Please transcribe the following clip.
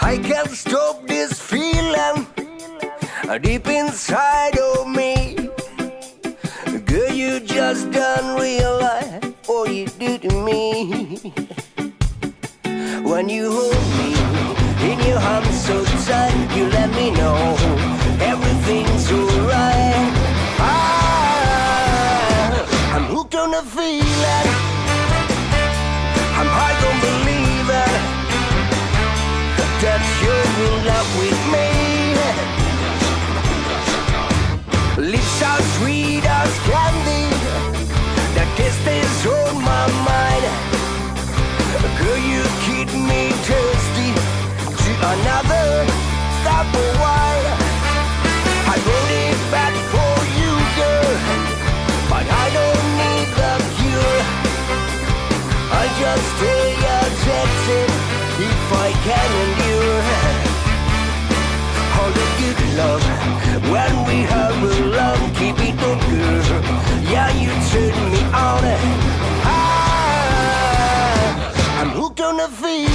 I can't stop this feeling deep inside of me. Girl, you just don't realize what you do to me. When you hold me in your arms so tight, you let me know everything's alright. Ah, I'm hooked on the feeling. I'm high that you're in love with me. Lips are sweet as candy. The taste is on my mind. Girl, you keep me thirsty to another stop of wine. I wrote it back for you, girl, but I don't need the cure. I just stay attention if I can Yeah, you turn me on. Ah, I'm hooked on the feeling.